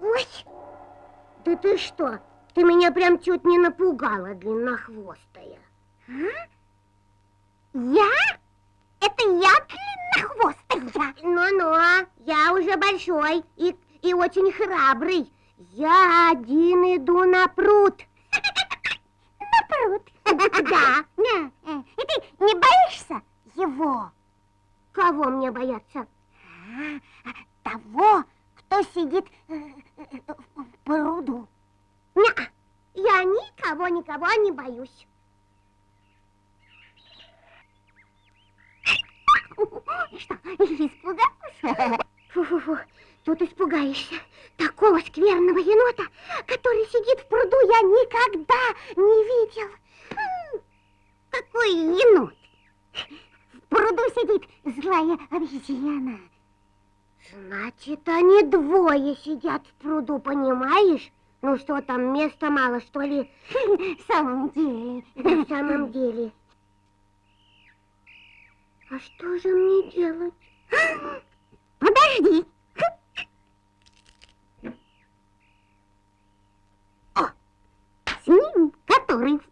Ой, да ты что? Ты меня прям чуть не напугала, длиннохвостая. А? Я? Это я длиннохвостая? Ну-ну, я уже большой и, и очень храбрый. Я один иду на пруд. На пруд? Да. И ты не боишься его? Кого мне бояться? Пруду. Не, я никого, никого не боюсь. Что, испугался? Фу-фу-фу, тут испугаешься. Такого скверного енота, который сидит в пруду, я никогда не видел. Какой енот? В пруду сидит злая обезьяна. Значит, они двое сидят в пруду, понимаешь? Ну что там, места мало, что ли? В самом деле. На самом деле. А что же мне делать? Подожди. О, с ним, который в